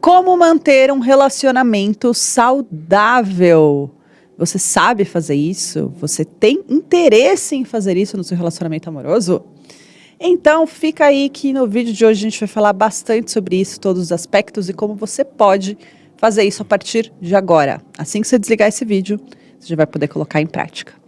Como manter um relacionamento saudável? Você sabe fazer isso? Você tem interesse em fazer isso no seu relacionamento amoroso? Então, fica aí que no vídeo de hoje a gente vai falar bastante sobre isso, todos os aspectos e como você pode fazer isso a partir de agora. Assim que você desligar esse vídeo, você já vai poder colocar em prática.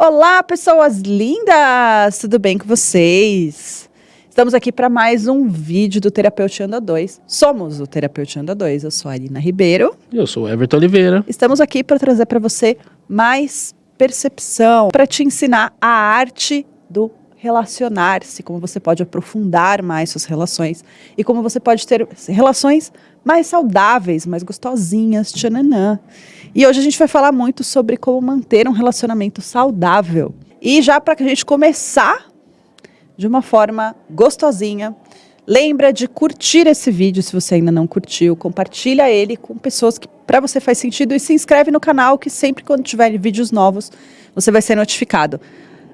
Olá, pessoas lindas! Tudo bem com vocês? Estamos aqui para mais um vídeo do Terapeuteando 2. Somos o Terapeuteando 2. Eu sou a Arina Ribeiro. Eu sou o Everton Oliveira. Estamos aqui para trazer para você mais percepção, para te ensinar a arte do relacionar-se, como você pode aprofundar mais suas relações e como você pode ter relações mais saudáveis, mais gostosinhas, tchananã. E hoje a gente vai falar muito sobre como manter um relacionamento saudável. E já para a gente começar de uma forma gostosinha, lembra de curtir esse vídeo se você ainda não curtiu, compartilha ele com pessoas que para você faz sentido e se inscreve no canal que sempre quando tiver vídeos novos você vai ser notificado.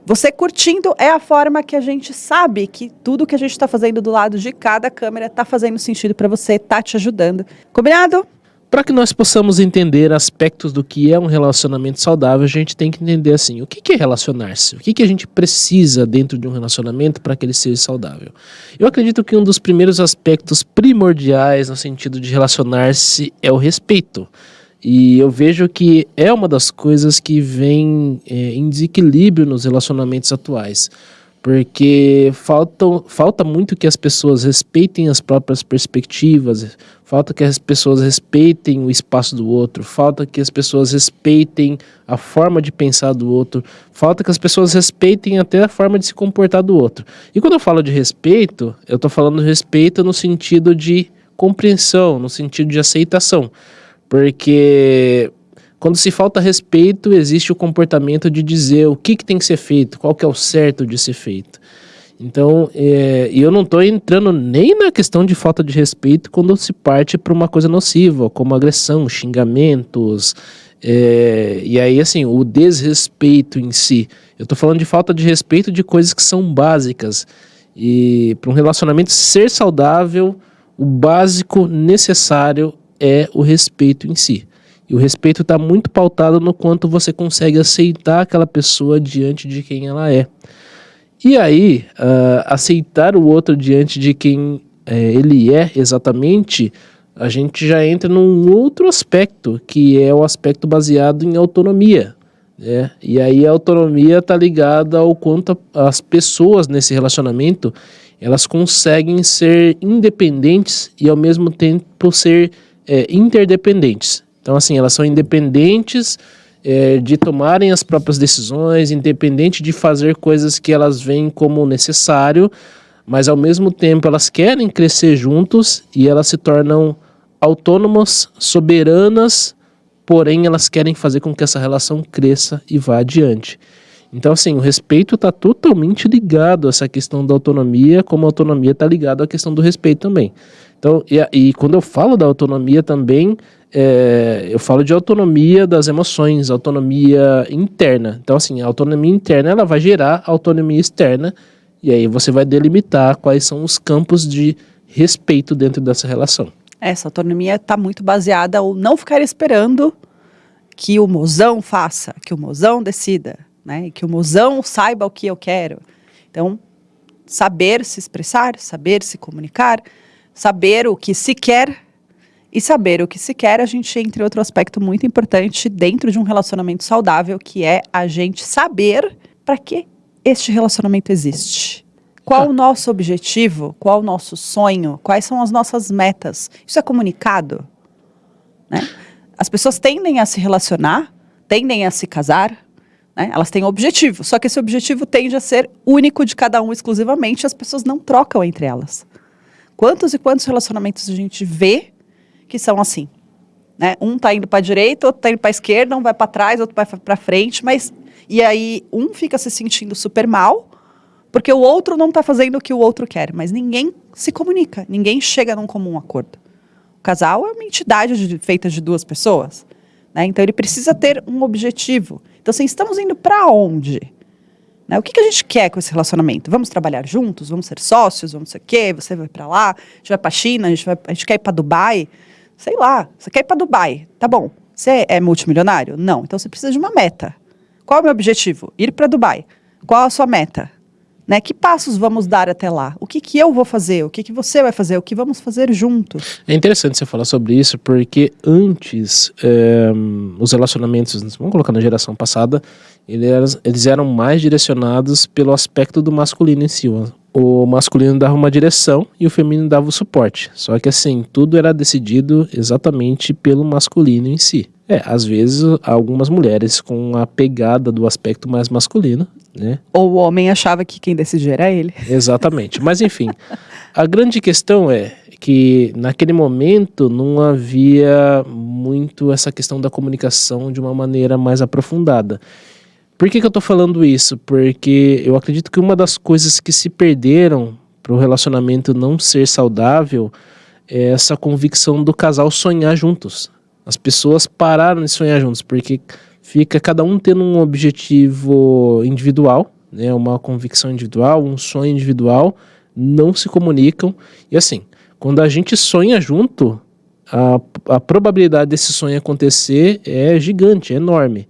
Você curtindo é a forma que a gente sabe que tudo que a gente está fazendo do lado de cada câmera está fazendo sentido para você, está te ajudando. Combinado? Para que nós possamos entender aspectos do que é um relacionamento saudável, a gente tem que entender assim, o que é relacionar-se? O que a gente precisa dentro de um relacionamento para que ele seja saudável? Eu acredito que um dos primeiros aspectos primordiais no sentido de relacionar-se é o respeito. E eu vejo que é uma das coisas que vem é, em desequilíbrio nos relacionamentos atuais. Porque falta, falta muito que as pessoas respeitem as próprias perspectivas, falta que as pessoas respeitem o espaço do outro, falta que as pessoas respeitem a forma de pensar do outro, falta que as pessoas respeitem até a forma de se comportar do outro. E quando eu falo de respeito, eu estou falando respeito no sentido de compreensão, no sentido de aceitação. Porque quando se falta respeito, existe o comportamento de dizer o que, que tem que ser feito, qual que é o certo de ser feito. Então, é, eu não estou entrando nem na questão de falta de respeito quando se parte para uma coisa nociva, como agressão, xingamentos, é, e aí, assim, o desrespeito em si. Eu estou falando de falta de respeito de coisas que são básicas. E para um relacionamento ser saudável, o básico necessário é o respeito em si. O respeito está muito pautado no quanto você consegue aceitar aquela pessoa diante de quem ela é. E aí, uh, aceitar o outro diante de quem é, ele é exatamente, a gente já entra num outro aspecto, que é o aspecto baseado em autonomia. Né? E aí a autonomia está ligada ao quanto as pessoas nesse relacionamento elas conseguem ser independentes e ao mesmo tempo ser é, interdependentes. Então, assim, elas são independentes é, de tomarem as próprias decisões, independente de fazer coisas que elas veem como necessário, mas ao mesmo tempo elas querem crescer juntos e elas se tornam autônomas, soberanas, porém elas querem fazer com que essa relação cresça e vá adiante. Então, assim, o respeito está totalmente ligado a essa questão da autonomia, como a autonomia está ligada à questão do respeito também. Então, e, e quando eu falo da autonomia também, é, eu falo de autonomia das emoções, autonomia interna. Então, assim, a autonomia interna ela vai gerar autonomia externa, e aí você vai delimitar quais são os campos de respeito dentro dessa relação. Essa autonomia está muito baseada ou não ficar esperando que o mozão faça, que o mozão decida né? Que o mozão saiba o que eu quero. Então, saber se expressar, saber se comunicar, saber o que se quer e saber o que se quer, a gente entra em outro aspecto muito importante dentro de um relacionamento saudável, que é a gente saber para que este relacionamento existe. Qual ah. o nosso objetivo? Qual o nosso sonho? Quais são as nossas metas? Isso é comunicado? Né? As pessoas tendem a se relacionar, tendem a se casar, né? Elas têm um objetivo, só que esse objetivo tende a ser único de cada um exclusivamente, as pessoas não trocam entre elas. Quantos e quantos relacionamentos a gente vê que são assim? Né? Um está indo para a direita, outro está indo para a esquerda, um vai para trás, outro vai para frente, mas e aí um fica se sentindo super mal porque o outro não está fazendo o que o outro quer, mas ninguém se comunica, ninguém chega num comum acordo. O casal é uma entidade de, feita de duas pessoas, né? então ele precisa ter um objetivo. Então, assim, estamos indo para onde? Né? O que, que a gente quer com esse relacionamento? Vamos trabalhar juntos? Vamos ser sócios? Vamos ser o quê? Você vai para lá? A gente vai para China? A gente, vai, a gente quer ir para Dubai? Sei lá. Você quer ir para Dubai? Tá bom. Você é multimilionário? Não. Então você precisa de uma meta. Qual é o meu objetivo? Ir para Dubai. Qual a sua meta? Né? Que passos vamos dar até lá? O que, que eu vou fazer? O que, que você vai fazer? O que vamos fazer juntos? É interessante você falar sobre isso, porque antes é, os relacionamentos, vamos colocar na geração passada, eles eram mais direcionados pelo aspecto do masculino em si. O masculino dava uma direção e o feminino dava o suporte. Só que assim, tudo era decidido exatamente pelo masculino em si. É, às vezes algumas mulheres com a pegada do aspecto mais masculino, né? Ou o homem achava que quem decidia era ele. Exatamente. Mas enfim, a grande questão é que naquele momento não havia muito essa questão da comunicação de uma maneira mais aprofundada. Por que, que eu estou falando isso? Porque eu acredito que uma das coisas que se perderam para o relacionamento não ser saudável é essa convicção do casal sonhar juntos. As pessoas pararam de sonhar juntos, porque fica cada um tendo um objetivo individual, né, uma convicção individual, um sonho individual, não se comunicam. E assim, quando a gente sonha junto, a, a probabilidade desse sonho acontecer é gigante, é enorme.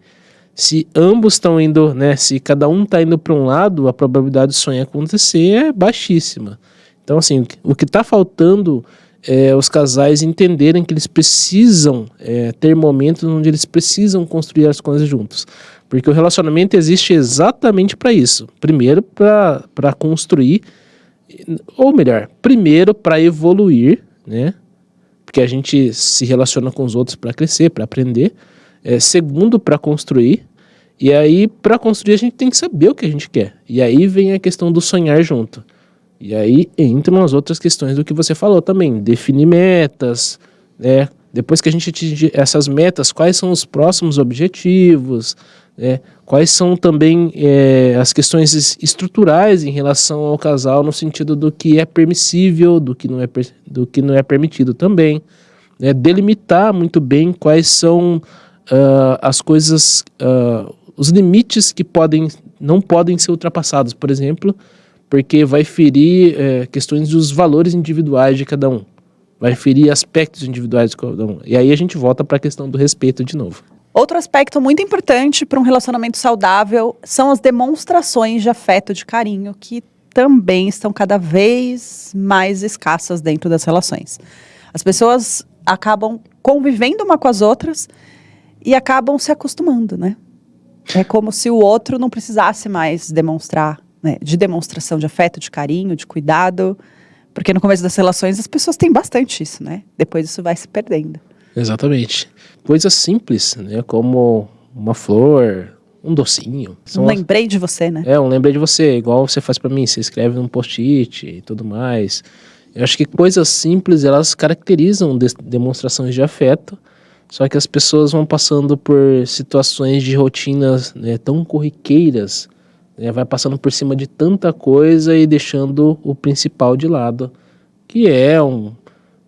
Se ambos estão indo, né, se cada um está indo para um lado, a probabilidade do sonho acontecer é baixíssima. Então, assim, o que está faltando é, os casais entenderem que eles precisam é, ter momentos onde eles precisam construir as coisas juntos. Porque o relacionamento existe exatamente para isso. Primeiro, para construir, ou melhor, primeiro para evoluir, né? Porque a gente se relaciona com os outros para crescer, para aprender. É, segundo, para construir. E aí, para construir, a gente tem que saber o que a gente quer. E aí vem a questão do sonhar junto. E aí entram as outras questões do que você falou também, definir metas, né? Depois que a gente atingir essas metas, quais são os próximos objetivos, né? quais são também é, as questões estruturais em relação ao casal, no sentido do que é permissível, do que não é, do que não é permitido também. Né? Delimitar muito bem quais são uh, as coisas, uh, os limites que podem, não podem ser ultrapassados. Por exemplo, porque vai ferir é, questões dos valores individuais de cada um, vai ferir aspectos individuais de cada um. E aí a gente volta para a questão do respeito de novo. Outro aspecto muito importante para um relacionamento saudável são as demonstrações de afeto, de carinho, que também estão cada vez mais escassas dentro das relações. As pessoas acabam convivendo uma com as outras e acabam se acostumando, né? É como se o outro não precisasse mais demonstrar né, de demonstração de afeto, de carinho, de cuidado. Porque no começo das relações as pessoas têm bastante isso, né? Depois isso vai se perdendo. Exatamente. Coisas simples, né? Como uma flor, um docinho. um lembrei de você, né? É, um lembrei de você, igual você faz para mim, você escreve num post-it e tudo mais. Eu acho que coisas simples, elas caracterizam de demonstrações de afeto, só que as pessoas vão passando por situações de rotinas né, tão corriqueiras né, vai passando por cima de tanta coisa e deixando o principal de lado, que é um,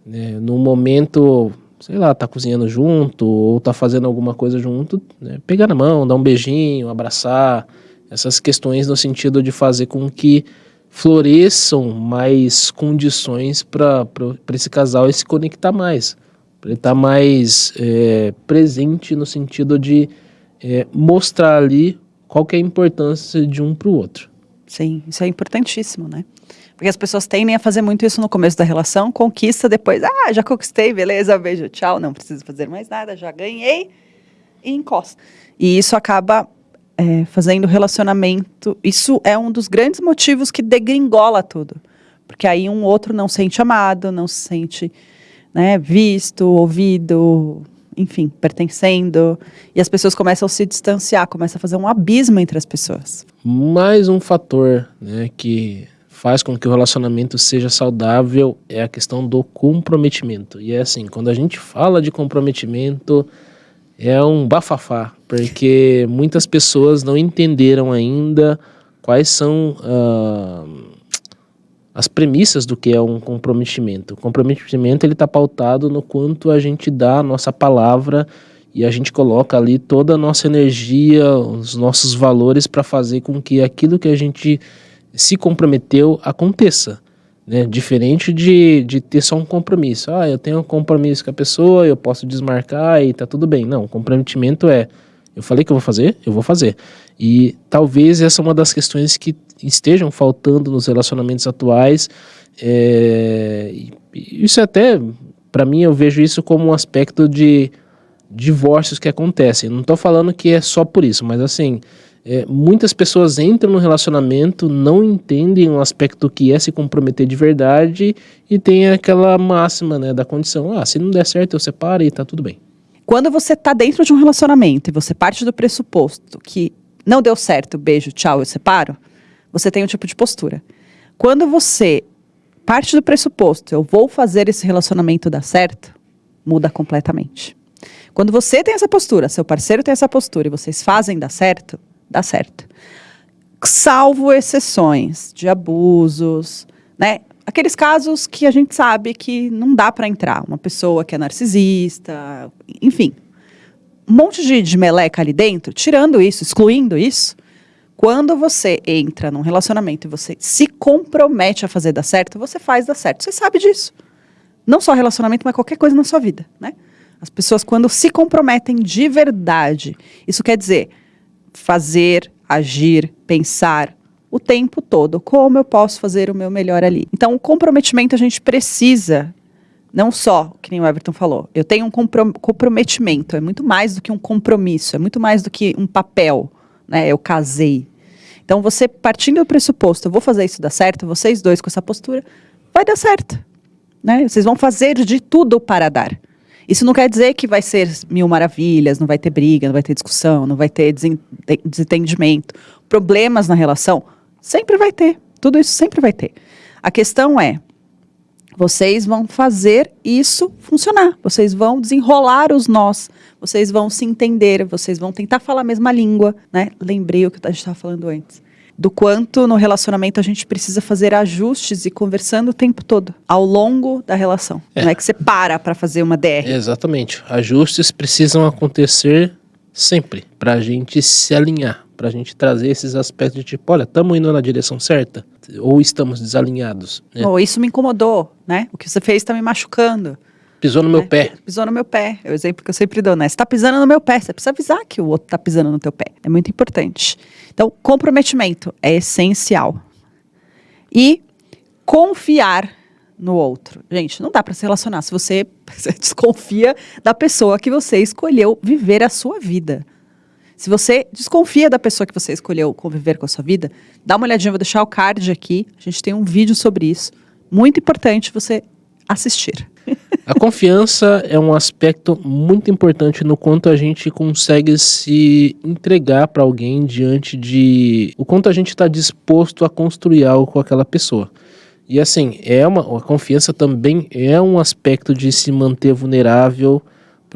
né, no momento, sei lá, tá cozinhando junto ou tá fazendo alguma coisa junto, né, pegar na mão, dar um beijinho, abraçar, essas questões no sentido de fazer com que floresçam mais condições para esse casal se conectar mais, ele estar tá mais é, presente no sentido de é, mostrar ali qual é a importância de um para o outro. Sim, isso é importantíssimo, né? Porque as pessoas tendem a fazer muito isso no começo da relação, conquista depois, ah, já conquistei, beleza, beijo, tchau, não preciso fazer mais nada, já ganhei, e encosta. E isso acaba é, fazendo relacionamento, isso é um dos grandes motivos que degringola tudo. Porque aí um outro não sente amado, não se sente né, visto, ouvido, enfim, pertencendo. E as pessoas começam a se distanciar, começa a fazer um abismo entre as pessoas. Mais um fator né, que faz com que o relacionamento seja saudável é a questão do comprometimento. E é assim, quando a gente fala de comprometimento, é um bafafá, porque muitas pessoas não entenderam ainda quais são uh, as premissas do que é um comprometimento. O comprometimento ele está pautado no quanto a gente dá a nossa palavra e a gente coloca ali toda a nossa energia, os nossos valores para fazer com que aquilo que a gente se comprometeu aconteça. Né? Diferente de, de ter só um compromisso. Ah, eu tenho um compromisso com a pessoa, eu posso desmarcar e tá tudo bem. Não, comprometimento é eu falei que eu vou fazer, eu vou fazer. E talvez essa é uma das questões que estejam faltando nos relacionamentos atuais. É, isso é até, para mim, eu vejo isso como um aspecto de divórcios que acontecem. Não estou falando que é só por isso, mas assim, é, muitas pessoas entram no relacionamento, não entendem o aspecto que é se comprometer de verdade e tem aquela máxima né, da condição: ah, se não der certo, eu separo e tá tudo bem. Quando você está dentro de um relacionamento e você parte do pressuposto que não deu certo, beijo, tchau, eu separo, você tem um tipo de postura. Quando você parte do pressuposto, eu vou fazer esse relacionamento dar certo, muda completamente. Quando você tem essa postura, seu parceiro tem essa postura e vocês fazem dar certo, dá certo. Salvo exceções de abusos, né? Aqueles casos que a gente sabe que não dá para entrar. Uma pessoa que é narcisista, enfim. Um monte de, de meleca ali dentro, tirando isso, excluindo isso. Quando você entra num relacionamento e você se compromete a fazer dar certo, você faz dar certo. Você sabe disso. Não só relacionamento, mas qualquer coisa na sua vida, né? As pessoas, quando se comprometem de verdade, isso quer dizer fazer, agir, pensar o tempo todo. Como eu posso fazer o meu melhor ali? Então, o comprometimento a gente precisa, não só, que nem o Everton falou, eu tenho um comprometimento, é muito mais do que um compromisso, é muito mais do que um papel, né? Eu casei. Então, você partindo do pressuposto, eu vou fazer isso dar certo, vocês dois com essa postura, vai dar certo. Né? Vocês vão fazer de tudo para dar. Isso não quer dizer que vai ser mil maravilhas, não vai ter briga, não vai ter discussão, não vai ter desentendimento, problemas na relação. Sempre vai ter. Tudo isso sempre vai ter. A questão é, vocês vão fazer isso funcionar. Vocês vão desenrolar os nós. Vocês vão se entender. Vocês vão tentar falar a mesma língua, né? Lembrei o que a gente estava falando antes do quanto no relacionamento a gente precisa fazer ajustes e conversando o tempo todo, ao longo da relação. É. Não é que você para para fazer uma DR. Exatamente. Ajustes precisam acontecer sempre para a gente se alinhar, para a gente trazer esses aspectos de tipo, olha, estamos indo na direção certa ou estamos desalinhados. Né? Ou isso me incomodou, né? O que você fez está me machucando. Pisou no meu né? pé. Pisou no meu pé. É o exemplo que eu sempre dou, né? Você tá pisando no meu pé, você precisa avisar que o outro tá pisando no teu pé. É muito importante. Então, comprometimento é essencial. E confiar no outro. Gente, não dá para se relacionar se você desconfia da pessoa que você escolheu viver a sua vida. Se você desconfia da pessoa que você escolheu conviver com a sua vida, dá uma olhadinha, vou deixar o card aqui. A gente tem um vídeo sobre isso. Muito importante você assistir. A confiança é um aspecto muito importante no quanto a gente consegue se entregar para alguém diante de o quanto a gente está disposto a construir algo com aquela pessoa. E assim, é uma a confiança também é um aspecto de se manter vulnerável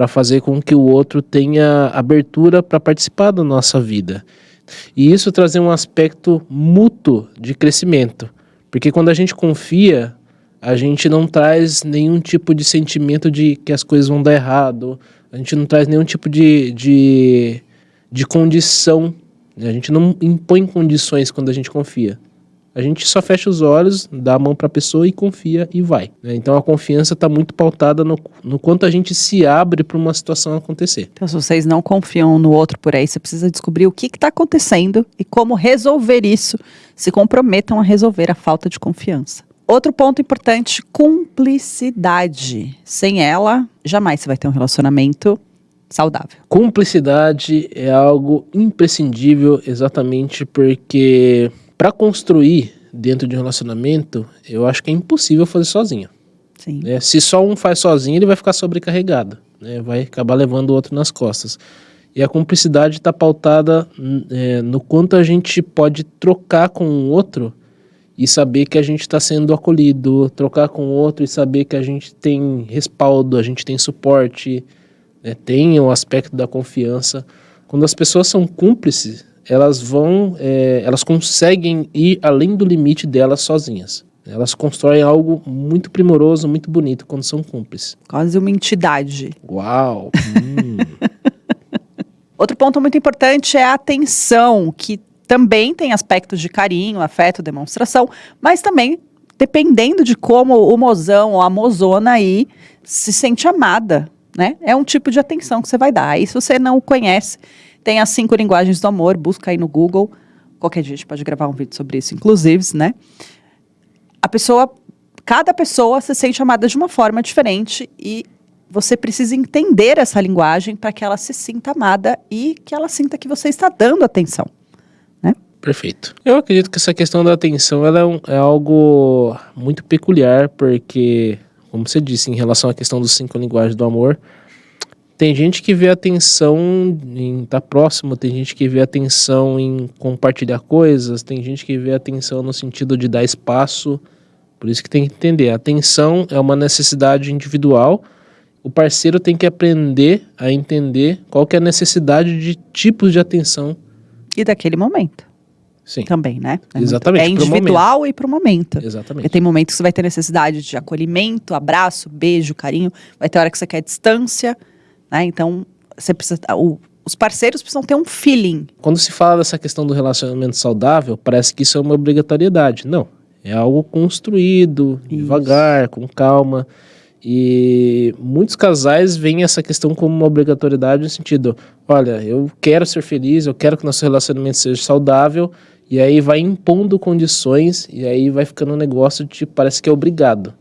para fazer com que o outro tenha abertura para participar da nossa vida. E isso trazer um aspecto mútuo de crescimento. Porque quando a gente confia, a gente não traz nenhum tipo de sentimento de que as coisas vão dar errado, a gente não traz nenhum tipo de, de, de condição, a gente não impõe condições quando a gente confia. A gente só fecha os olhos, dá a mão para a pessoa e confia e vai. Né? Então a confiança está muito pautada no, no quanto a gente se abre para uma situação acontecer. Então, se vocês não confiam no outro por aí, você precisa descobrir o que está acontecendo e como resolver isso. Se comprometam a resolver a falta de confiança. Outro ponto importante, cumplicidade. Sem ela, jamais você vai ter um relacionamento saudável. Cumplicidade é algo imprescindível exatamente porque para construir dentro de um relacionamento, eu acho que é impossível fazer sozinho. Sim. É, se só um faz sozinho, ele vai ficar sobrecarregado, né? vai acabar levando o outro nas costas. E a cumplicidade está pautada é, no quanto a gente pode trocar com o outro e saber que a gente está sendo acolhido, trocar com o outro e saber que a gente tem respaldo, a gente tem suporte, né? tem o aspecto da confiança. Quando as pessoas são cúmplices, elas vão, é, elas conseguem ir além do limite delas sozinhas. Elas constroem algo muito primoroso, muito bonito quando são cúmplices. Quase uma entidade. Uau! hum. Outro ponto muito importante é a atenção, que também tem aspectos de carinho, afeto, demonstração, mas também dependendo de como o mozão ou a mozona aí se sente amada, né? É um tipo de atenção que você vai dar. Aí se você não conhece, tem as cinco linguagens do amor, busca aí no Google. Qualquer dia a gente pode gravar um vídeo sobre isso, inclusive, né? A pessoa, cada pessoa se sente amada de uma forma diferente e você precisa entender essa linguagem para que ela se sinta amada e que ela sinta que você está dando atenção. Né? Perfeito. Eu acredito que essa questão da atenção ela é, um, é algo muito peculiar, porque, como você disse, em relação à questão dos cinco linguagens do amor, tem gente que vê atenção em estar tá próximo, tem gente que vê atenção em compartilhar coisas, tem gente que vê atenção no sentido de dar espaço. Por isso que tem que entender, a atenção é uma necessidade individual o parceiro tem que aprender a entender qual que é a necessidade de tipos de atenção. E daquele momento. Sim. Também, né? É Exatamente. Muito, é individual e para o momento. Exatamente. Porque tem momentos que você vai ter necessidade de acolhimento, abraço, beijo, carinho. Vai ter hora que você quer distância, né? Então, você precisa... O, os parceiros precisam ter um feeling. Quando se fala dessa questão do relacionamento saudável, parece que isso é uma obrigatoriedade. Não. É algo construído, isso. devagar, com calma. E muitos casais veem essa questão como uma obrigatoriedade no sentido, olha, eu quero ser feliz, eu quero que nosso relacionamento seja saudável, e aí vai impondo condições, e aí vai ficando um negócio de parece que é obrigado.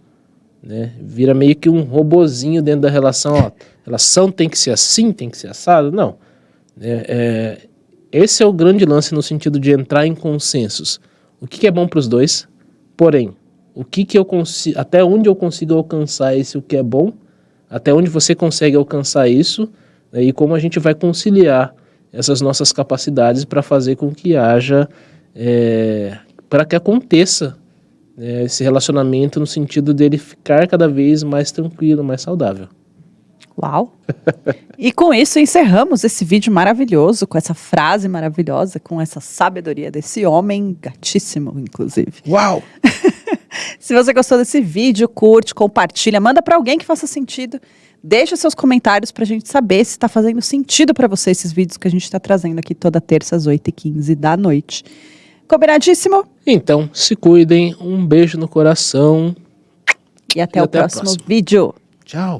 Né? Vira meio que um robozinho dentro da relação, ó, relação tem que ser assim, tem que ser assado, não. É, é, esse é o grande lance no sentido de entrar em consensos. O que, que é bom para os dois, porém, o que que eu consigo, até onde eu consigo alcançar esse o que é bom, até onde você consegue alcançar isso, né, e como a gente vai conciliar essas nossas capacidades para fazer com que haja, é, para que aconteça né, esse relacionamento no sentido dele ficar cada vez mais tranquilo, mais saudável. Uau! e com isso encerramos esse vídeo maravilhoso, com essa frase maravilhosa, com essa sabedoria desse homem gatíssimo, inclusive. Uau! Se você gostou desse vídeo, curte, compartilha, manda para alguém que faça sentido. Deixa seus comentários para a gente saber se está fazendo sentido para você esses vídeos que a gente está trazendo aqui toda terça às 8h15 da noite. Combinadíssimo? Então, se cuidem. Um beijo no coração. E até, e o, até próximo vídeo. Tchau.